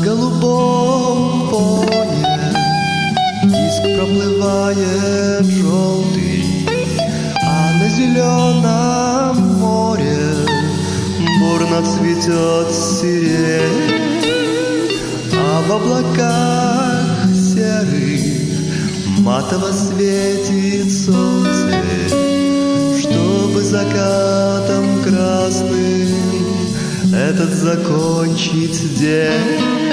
голубом фоне Диск проплывает желтый А на зеленом море Бурно цветет сирень. А в облаках серых Матово светит солнце Чтобы закатом красным Этот закончить день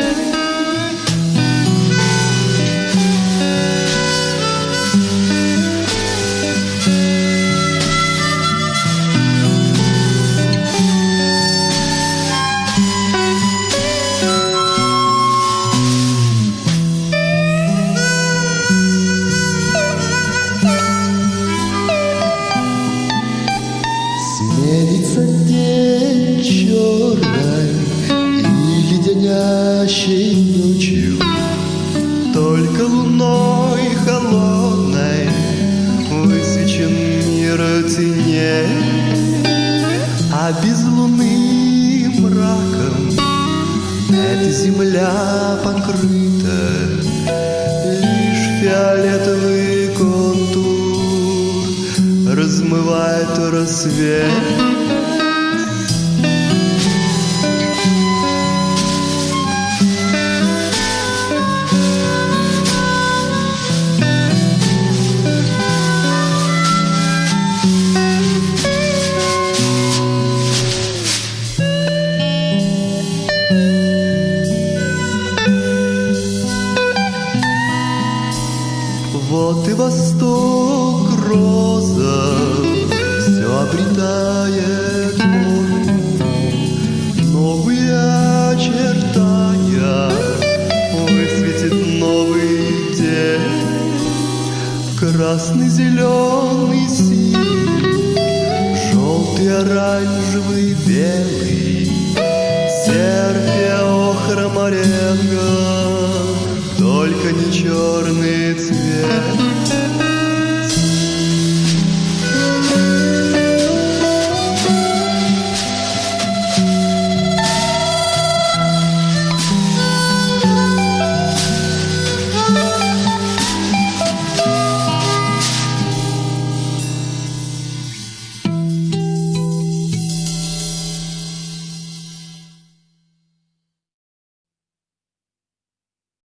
леденящей ночью, Только луной холодной высечен мир теней, А без луны мраком эта земля покрыта, Лишь фиолетовый контур размывает рассвет. И восток роза все обретает форму, новые очертания высветит новый день. Красный, зеленый, синий, желтый, оранжевый, белый, серпия, охра, моренго, только не черный.